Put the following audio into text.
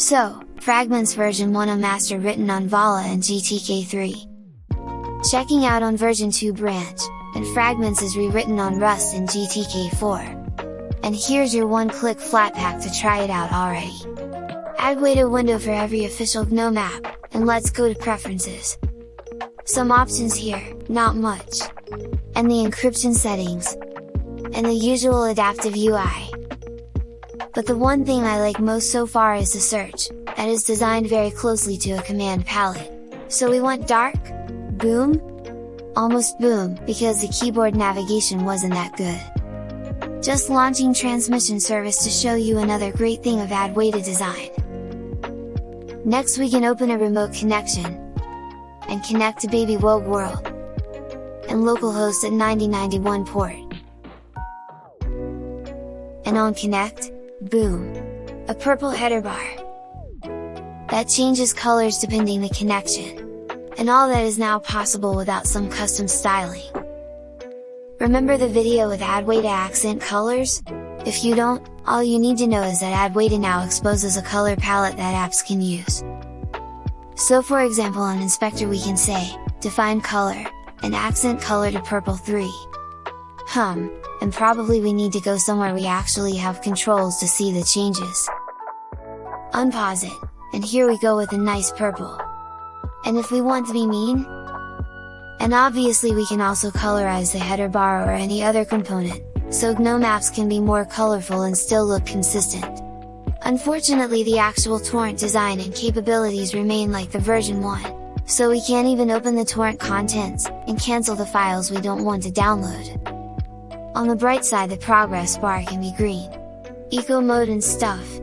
So, Fragments version 1 a master written on Vala and GTK3. Checking out on version 2 branch, and Fragments is rewritten on Rust and GTK4. And here's your one-click Flatpak to try it out already. Adwaita window for every official GNOME app, and let's go to Preferences. Some options here, not much. And the encryption settings. And the usual adaptive UI. But the one thing I like most so far is the search, that is designed very closely to a command palette. So we want dark? Boom? Almost boom, because the keyboard navigation wasn't that good. Just launching transmission service to show you another great thing of Adwaita design. Next we can open a remote connection, and connect to Baby Wogue World, and localhost at 9091 port. And on connect, boom! A purple header bar. That changes colors depending the connection. And all that is now possible without some custom styling. Remember the video with Adwaita accent colors? If you don't, all you need to know is that Adwaita now exposes a color palette that apps can use. So for example on inspector we can say, define color, and accent color to purple 3. Hum, and probably we need to go somewhere we actually have controls to see the changes. Unpause it, and here we go with a nice purple. And if we want to be mean? And obviously we can also colorize the header bar or any other component, so GNOME apps can be more colorful and still look consistent. Unfortunately the actual torrent design and capabilities remain like the version 1, so we can't even open the torrent contents, and cancel the files we don't want to download. On the bright side the progress bar can be green. Eco mode and stuff,